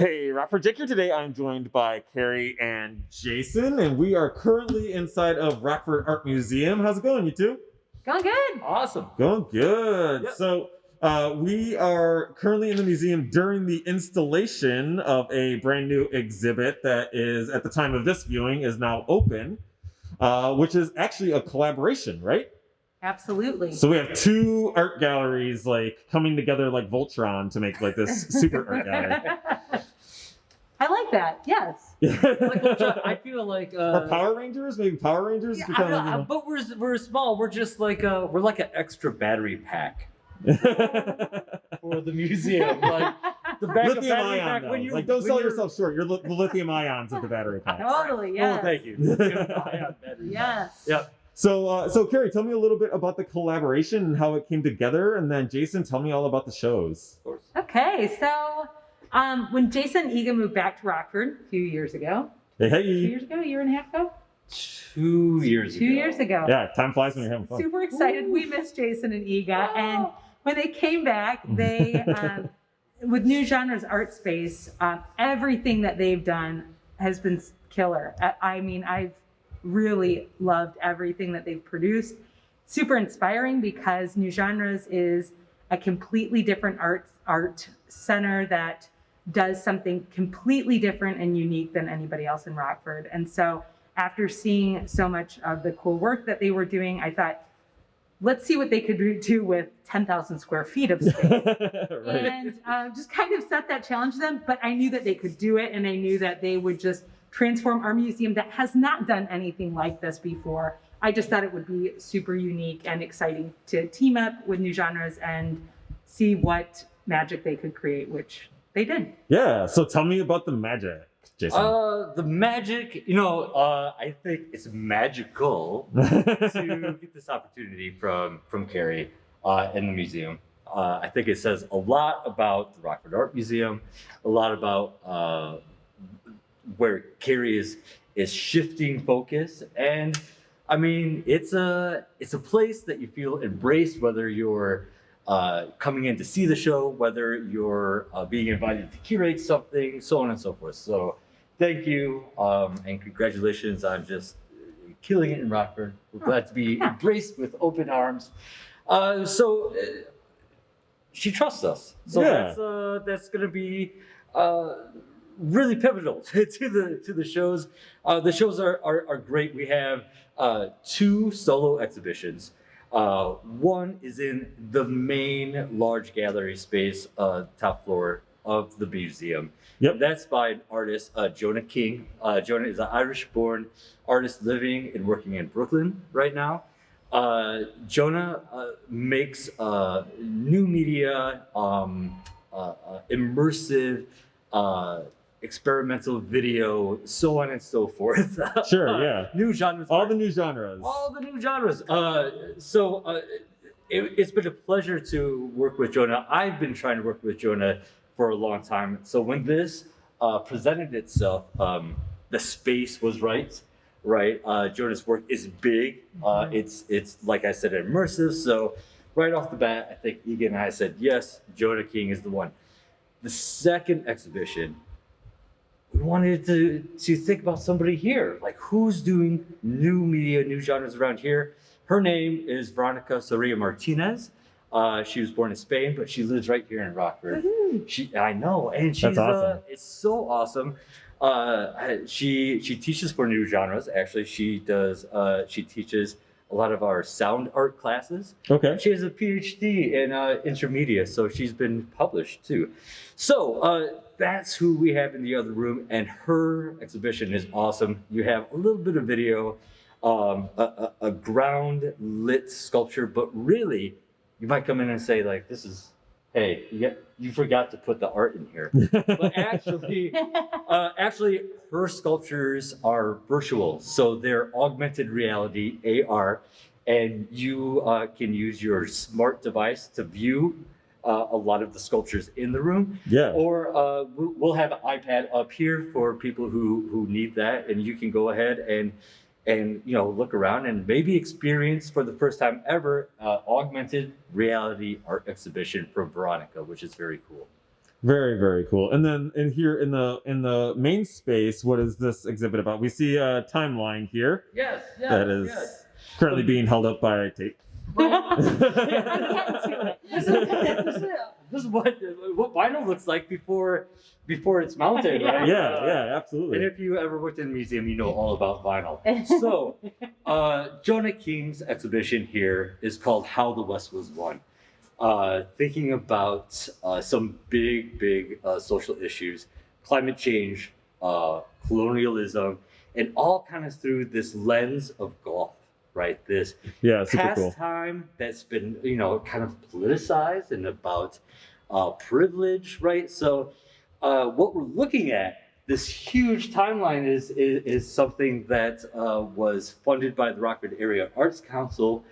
Hey, Rockford Jake here today. I'm joined by Carrie and Jason, and we are currently inside of Rockford Art Museum. How's it going, you two? Going good. Awesome. Going good. Yep. So, uh, we are currently in the museum during the installation of a brand new exhibit that is, at the time of this viewing, is now open, uh, which is actually a collaboration, right? Absolutely. So we have two art galleries like coming together like Voltron to make like this super art gallery. I like that. Yes. Like, well, Chuck, I feel like uh, or Power Rangers, maybe Power Rangers. yeah, to I kind don't of, know, you know. but we're we're small. We're just like uh we're like an extra battery pack for the museum. Like the back of battery ion, pack when you like don't when sell you're- yourself short. You're li- the lithium ions of the battery pack. Totally. Oh, thank you. Lithium ion battery pack. Yes. Yep. So, uh, so Carrie, tell me a little bit about the collaboration and how it came together, and then Jason, tell me all about the shows. Of course. Okay. So, um, when Jason and Egan moved back to Rockford a few years ago, Hey, two years ago, a year and a half ago, Two years two ago. years ago. yeah, time flies when you're having fun. Super excited. We missed Jason and Egan, and when they came back, they um, with New Genres Art Space, um, everything that they've done has been killer. I, I mean, I've really loved everything that they've produced. Super inspiring because New Genres is a completely different art art center that does something completely different and unique than anybody else in Rockford. And so after seeing so much of the cool work that they were doing, I thought, let's see what they could do with 10,000 square feet of space. right. and uh, just kind of set that challenge to them. But I knew that they could do it, and I knew that they would just transform our museum that has not done anything like this before. I just thought it would be super unique and exciting to team up with new genres and see what magic they could create, which they did. Yeah. So tell me about the magic, Jason. Uh, the magic, you know, uh, I think it's magical to get this opportunity from from Carrie uh, in the museum. Uh, I think it says a lot about the Rockford Art Museum, a lot about uh, where Carrie is is shifting focus, and I mean, it's a it's a place that you feel embraced, whether you're uh, coming in to see the show, whether you're uh, being invited to curate something, so on and so forth. So, thank you um, and congratulations on just killing it in Rockford. We're glad to be embraced with open arms. Uh, so, uh, she trusts us. So Yeah. that's uh, that's going to be uh, really pivotal to the to the shows. Uh, the shows are, are are great. We have uh, two solo exhibitions. Uh, one is in the main large gallery space, uh, top floor of the museum. Yep. That's by an artist, uh, Jonah King. Uh, Jonah is an Irish-born artist living and working in Brooklyn right now. Uh, Jonah uh, makes uh, new media, um, uh, uh, immersive, uh, experimental video, so on and so forth. Sure, yeah. New genres. All the new genres. all the new genres. Uh, so uh, it, it's been a pleasure to work with Jonah. I've been trying to work with Jonah for a long time. So when this uh, presented itself, um, the space was right. Right, uh, Jonah's work is big. Uh, it's it's like I said, immersive. So right off the bat, I think Egan and I said yes. Jonah King is the one. The second exhibition, wanted to to think about somebody here, like who's doing new media, new genres around here. Her name is Veronica Soria Martinez. Uh, she was born in Spain, but she lives right here in Rockford. She, I know, and she's That's awesome. uh, it's so awesome. Uh, she she teaches for new genres. Actually, she does. Uh, she teaches a lot of our sound art classes. Okay. She has a PhD in uh, intermedia, so she's been published too. So uh, that's who we have in the other room, and her exhibition is awesome. You have a little bit of video, um, a, a, a ground lit sculpture, but really, you might come in and say like, "This is." Hey, you, get, you forgot to put the art in here. But actually, uh, actually, her sculptures are virtual, so they're augmented reality (AR), and you uh, can use your smart device to view uh, a lot of the sculptures in the room. Yeah. Or uh, we'll we'll have an iPad up here for people who who need that, and you can go ahead and and you know look around and maybe experience for the first time ever uh, augmented reality art exhibition from Veronica, which is very cool. Very, very cool. And then in here in the in the main space, what is this exhibit about? We see a timeline here Yes, yes, that is yes. currently being held up by tape. I'm getting to it. this, is, this is- what what vinyl looks like before before it's mounted, right? yeah, Uh, yeah, absolutely. And if you ever worked in a museum, you know all about vinyl. So, uh, Jonah King's exhibition here is called How the West Was Won. Uh, thinking about uh, some big, big uh, social issues, climate change, uh, colonialism, and all kind of through this lens of golf, right? This Yeah, super cool. pastime that's been you know kind of politicized and about uh, privilege right so uh, what we're looking at this huge timeline is is, is something that uh, was funded by the rockford area arts council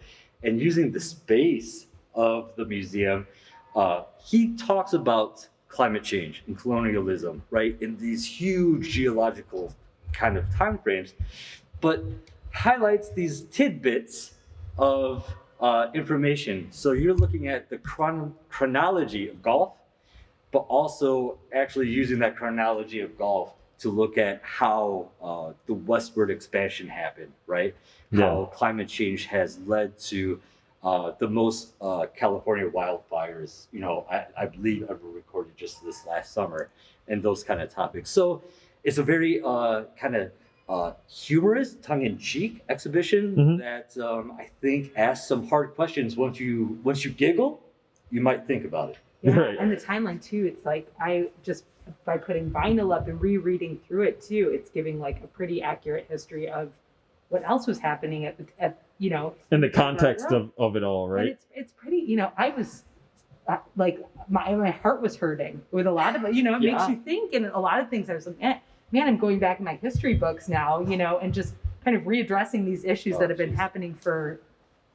and using the space of the museum uh, he talks about climate change and colonialism right in these huge geological kind of time frames but highlights these tidbits of uh, information. So you're looking at the chron- chronology of golf, but also actually using that chronology of golf to look at how uh, the westward expansion happened, right? How climate change has led to uh, the most uh, California wildfires, you know, I, I believe ever recorded just this last summer, and those kind of topics. So it's a very uh, kind of uh, humorous, tongue-in-cheek exhibition Mhm. that um, I think asks some hard questions. Once you once you giggle, you might think about it. Yeah, Right. and the timeline too. It's like I just by putting vinyl up and rereading through it too, it's giving like a pretty accurate history of what else was happening at the at you know In the context of, of it all, right? But it's it's pretty. You know, I was uh, like my my heart was hurting with a lot of. You know, it Yeah. makes you think, and a lot of things. I was like, eh, man, I'm going back in my history books now. You know, and just kind of readdressing these issues Oh, that have been happening for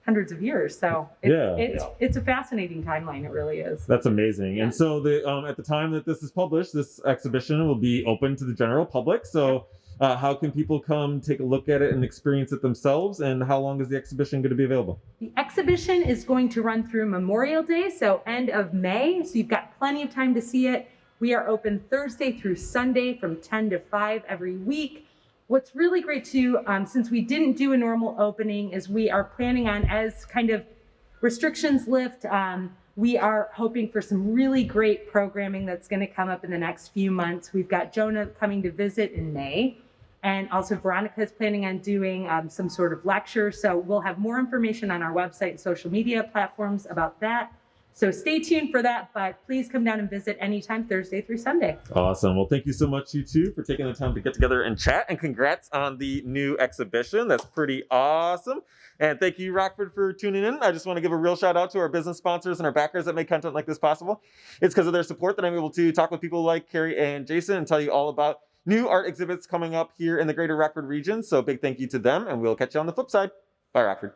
hundreds of years. So it's, Yeah. it's Yeah. it's a fascinating timeline. It really is. That's amazing. Yeah. And so the um, at the time that this is published, this exhibition will be open to the general public. So uh, how can people come take a look at it and experience it themselves? And how long is the exhibition going to be available? The exhibition is going to run through Memorial Day, so end of May. So you've got plenty of time to see it. We are open Thursday through Sunday from 10 to 5 every week. What's really great too, um, since we didn't do a normal opening, is we are planning on as kind of restrictions lift. Um, we are hoping for some really great programming that's going to come up in the next few months. We've got Jonah coming to visit in May. And also, Veronica is planning on doing um, some sort of lecture. So, we'll have more information on our website and social media platforms about that. So, stay tuned for that. But please come down and visit anytime, Thursday through Sunday. Awesome. Well, thank you so much, you two, for taking the time to get together and chat. And congrats on the new exhibition. That's pretty awesome. And thank you, Rockford, for tuning in. I just want to give a real shout out to our business sponsors and our backers that make content like this possible. It's because of their support that I'm able to talk with people like Carrie and Jason and tell you all about new art exhibits coming up here in the greater Rockford region. So, big thank you to them, and we'll catch you on the flip side. Bye, Rockford.